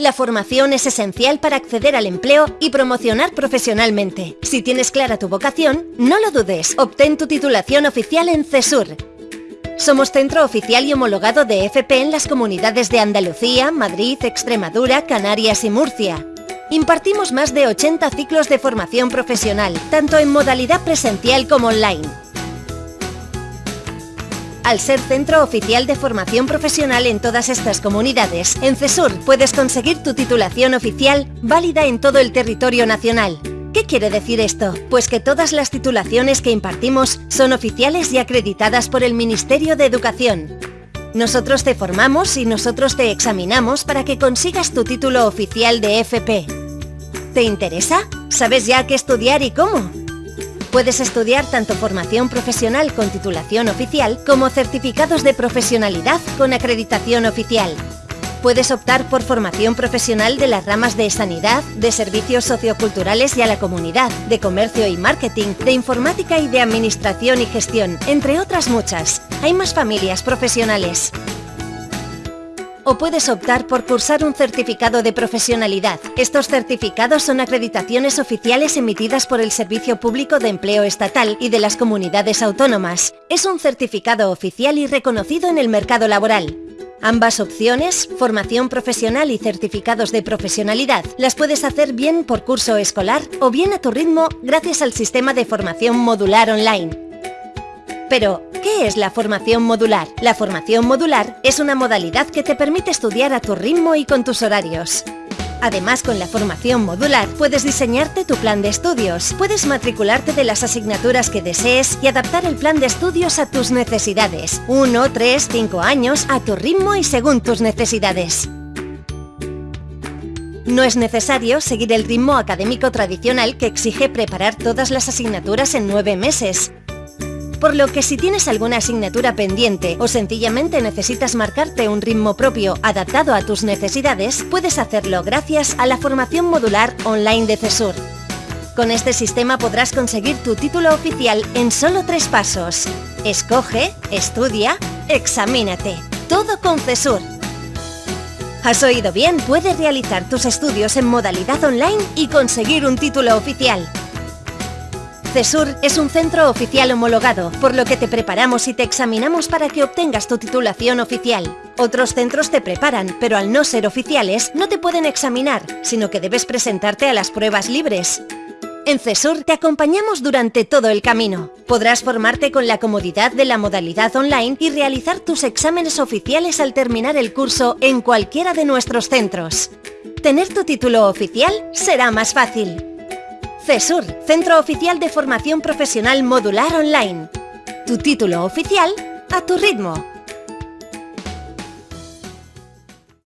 La formación es esencial para acceder al empleo y promocionar profesionalmente. Si tienes clara tu vocación, no lo dudes. Obtén tu titulación oficial en CESUR. Somos centro oficial y homologado de FP en las comunidades de Andalucía, Madrid, Extremadura, Canarias y Murcia. Impartimos más de 80 ciclos de formación profesional, tanto en modalidad presencial como online. Al ser centro oficial de formación profesional en todas estas comunidades, en CESUR puedes conseguir tu titulación oficial válida en todo el territorio nacional. ¿Qué quiere decir esto? Pues que todas las titulaciones que impartimos son oficiales y acreditadas por el Ministerio de Educación. Nosotros te formamos y nosotros te examinamos para que consigas tu título oficial de FP. ¿Te interesa? ¿Sabes ya qué estudiar y cómo? Puedes estudiar tanto formación profesional con titulación oficial como certificados de profesionalidad con acreditación oficial. Puedes optar por formación profesional de las ramas de sanidad, de servicios socioculturales y a la comunidad, de comercio y marketing, de informática y de administración y gestión, entre otras muchas. Hay más familias profesionales o puedes optar por cursar un certificado de profesionalidad. Estos certificados son acreditaciones oficiales emitidas por el Servicio Público de Empleo Estatal y de las comunidades autónomas. Es un certificado oficial y reconocido en el mercado laboral. Ambas opciones, formación profesional y certificados de profesionalidad, las puedes hacer bien por curso escolar o bien a tu ritmo gracias al sistema de formación modular online. Pero, ¿qué es la formación modular? La formación modular es una modalidad que te permite estudiar a tu ritmo y con tus horarios. Además, con la formación modular puedes diseñarte tu plan de estudios, puedes matricularte de las asignaturas que desees y adaptar el plan de estudios a tus necesidades. Uno, tres, cinco años, a tu ritmo y según tus necesidades. No es necesario seguir el ritmo académico tradicional que exige preparar todas las asignaturas en nueve meses por lo que si tienes alguna asignatura pendiente o sencillamente necesitas marcarte un ritmo propio adaptado a tus necesidades, puedes hacerlo gracias a la formación modular online de CESUR. Con este sistema podrás conseguir tu título oficial en solo tres pasos. Escoge, estudia, examínate. Todo con CESUR. ¿Has oído bien? Puedes realizar tus estudios en modalidad online y conseguir un título oficial. CESUR es un centro oficial homologado, por lo que te preparamos y te examinamos para que obtengas tu titulación oficial. Otros centros te preparan, pero al no ser oficiales, no te pueden examinar, sino que debes presentarte a las pruebas libres. En CESUR te acompañamos durante todo el camino. Podrás formarte con la comodidad de la modalidad online y realizar tus exámenes oficiales al terminar el curso en cualquiera de nuestros centros. Tener tu título oficial será más fácil. CESUR, Centro Oficial de Formación Profesional Modular Online. Tu título oficial a tu ritmo.